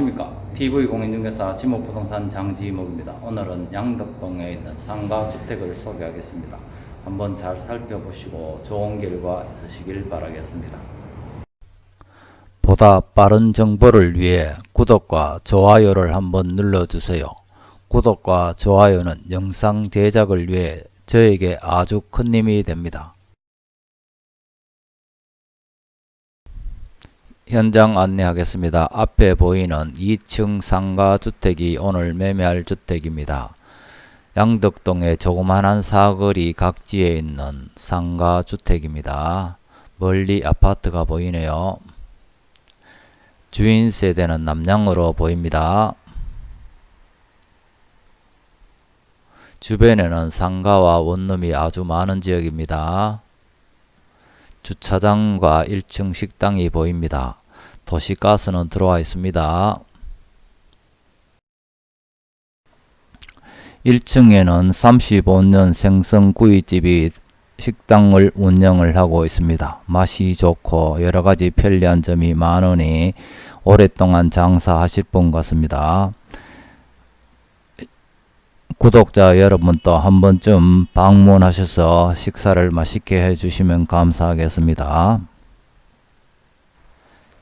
안녕하십니까? TV공인중개사 지목부동산 장지목입니다. 오늘은 양덕동에 있는 상가주택을 소개하겠습니다. 한번 잘 살펴보시고 좋은 결과 있으시길 바라겠습니다. 보다 빠른 정보를 위해 구독과 좋아요를 한번 눌러주세요. 구독과 좋아요는 영상 제작을 위해 저에게 아주 큰 힘이 됩니다 현장 안내하겠습니다. 앞에 보이는 2층 상가 주택이 오늘 매매할 주택입니다. 양덕동의 조그만한 사거리 각지에 있는 상가 주택입니다. 멀리 아파트가 보이네요. 주인 세대는 남양으로 보입니다. 주변에는 상가와 원룸이 아주 많은 지역입니다. 주차장과 1층 식당이 보입니다. 도시가스는 들어와 있습니다. 1층에는 35년 생선구이집이 식당을 운영을 하고 있습니다. 맛이 좋고 여러가지 편리한 점이 많으니 오랫동안 장사하실 분 같습니다. 구독자 여러분도 한 번쯤 방문하셔서 식사를 맛있게 해주시면 감사하겠습니다.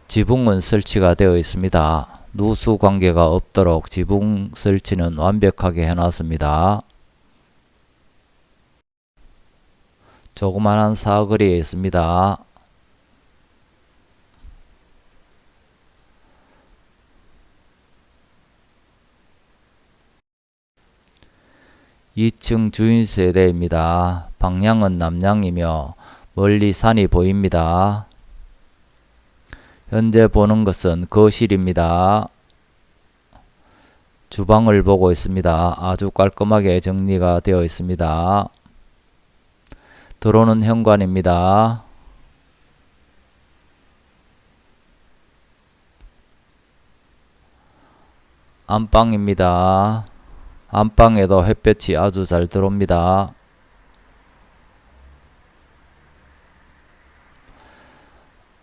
지붕은 설치가 되어 있습니다. 누수 관계가 없도록 지붕 설치는 완벽하게 해놨습니다. 조그만한 사거리에 있습니다. (2층) 주인 세대입니다. 방향은 남향이며 멀리 산이 보입니다. 현재 보는 것은 거실입니다. 주방을 보고 있습니다. 아주 깔끔하게 정리가 되어 있습니다. 들어오는 현관입니다. 안방입니다. 안방에도 햇볕이 아주 잘 들어옵니다.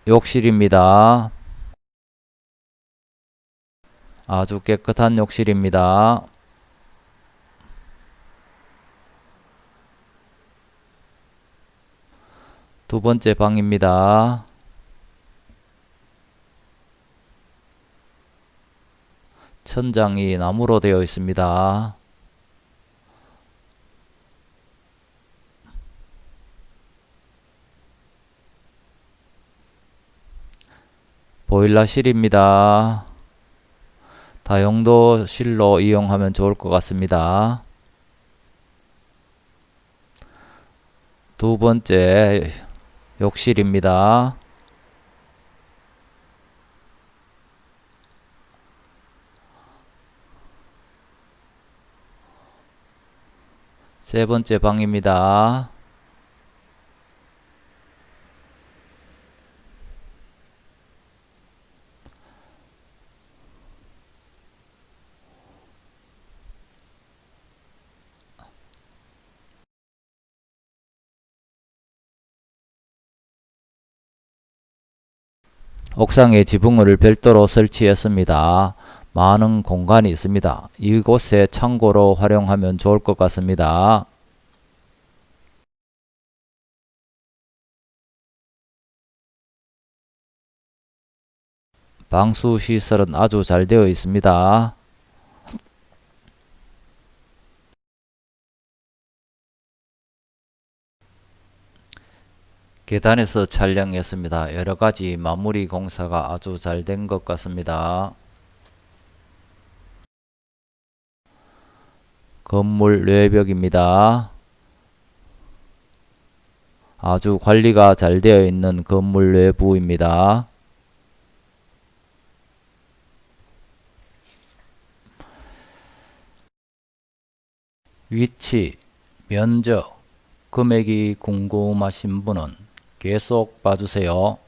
욕실입니다. 아주 깨끗한 욕실입니다. 두 번째 방입니다. 천장이 나무로 되어 있습니다. 보일러실입니다. 다용도실로 이용하면 좋을 것 같습니다. 두 번째 욕실입니다. 세 번째 방입니다. 옥상에 지붕을 별도로 설치했습니다. 많은 공간이 있습니다. 이곳에 창고로 활용하면 좋을 것 같습니다. 방수 시설은 아주 잘 되어 있습니다. 계단에서 촬영했습니다. 여러가지 마무리 공사가 아주 잘 된 것 같습니다. 건물 외벽입니다. 아주 관리가 잘 되어 있는 건물 내부입니다. 위치, 면적, 금액이 궁금하신 분은 계속 봐주세요.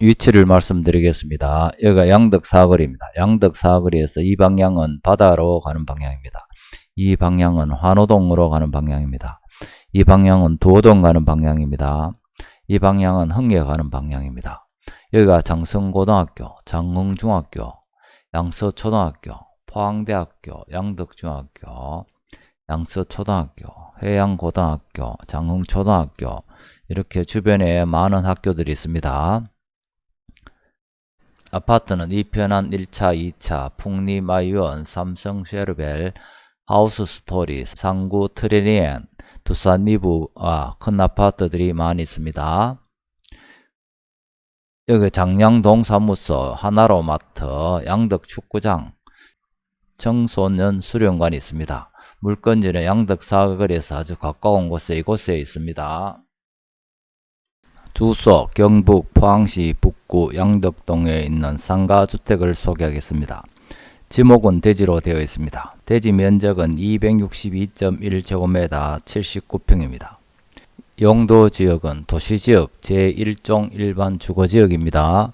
위치를 말씀드리겠습니다. 여기가 양덕 사거리입니다. 양덕 사거리에서 이 방향은 바다로 가는 방향입니다. 이 방향은 환호동으로 가는 방향입니다. 이 방향은 도동 가는 방향입니다. 이 방향은 흥에 가는 방향입니다. 여기가 장성고등학교, 장흥중학교, 양서초등학교, 포항대학교, 양덕중학교, 양서초등학교, 해양고등학교, 장흥초등학교 이렇게 주변에 많은 학교들이 있습니다. 아파트는 이편한 1차, 2차, 풍림 아이원, 삼성 쉐르벨, 하우스 스토리, 삼구 트리니엔, 두산 위브와 큰 아파트들이 많이 있습니다. 여기 장량동 사무소, 하나로 마트, 양덕 축구장, 청소년 수련관이 있습니다. 물건지는 양덕 사거리에서 아주 가까운 곳에 이곳에 있습니다. 주소 경북 포항시 북구 양덕동에 있는 상가주택을 소개하겠습니다. 지목은 대지로 되어 있습니다. 대지 면적은 262.1제곱미터 79평입니다. 용도 지역은 도시지역 제1종 일반 주거지역입니다.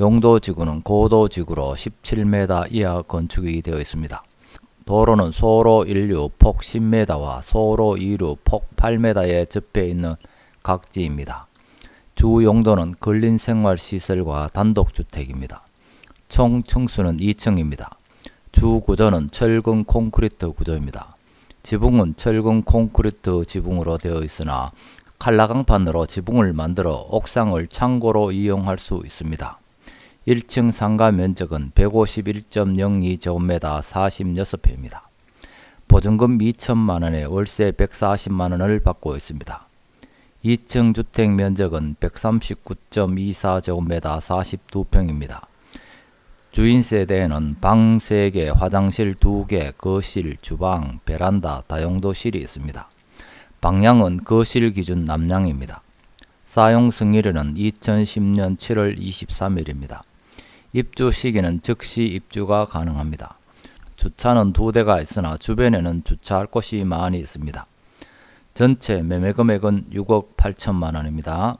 용도 지구는 고도 지구로 17m 이하 건축이 되어 있습니다. 도로는 소로 1류 폭 10m와 소로 2류 폭 8m에 접해 있는 각지입니다. 주 용도는 근린생활시설과 단독주택입니다. 총 층수는 2층입니다. 주 구조는 철근 콘크리트 구조입니다. 지붕은 철근 콘크리트 지붕으로 되어 있으나 칼라강판으로 지붕을 만들어 옥상을 창고로 이용할 수 있습니다. 1층 상가 면적은 151.02제곱미터 46평입니다. 보증금 2천만원에 월세 140만원을 받고 있습니다. 2층 주택 면적은 139.24제곱미터 42평입니다. 주인 세대에는 방 3개, 화장실 2개, 거실, 주방, 베란다, 다용도실이 있습니다. 방향은 거실 기준 남향입니다. 사용 승일은 2010년 7월 23일입니다. 입주 시기는 즉시 입주가 가능합니다. 주차는 두 대가 있으나 주변에는 주차할 곳이 많이 있습니다. 전체 매매 금액은 6억 8천만 원입니다.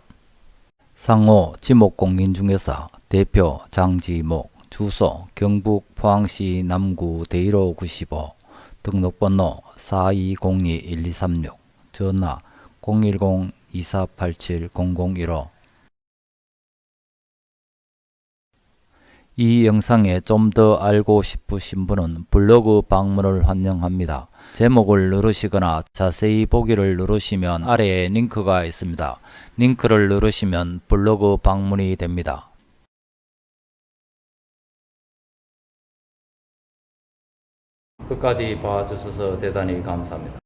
상호 지목공인중개사 대표 장지목 주소 경북 포항시 남구 대일호 95 등록번호 4202-1236 전화 010-2487-0015 이 영상에 좀 더 알고 싶으신 분은 블로그 방문을 환영합니다. 제목을 누르시거나 자세히 보기를 누르시면 아래에 링크가 있습니다. 링크를 누르시면 블로그 방문이 됩니다. 끝까지 봐주셔서 대단히 감사합니다.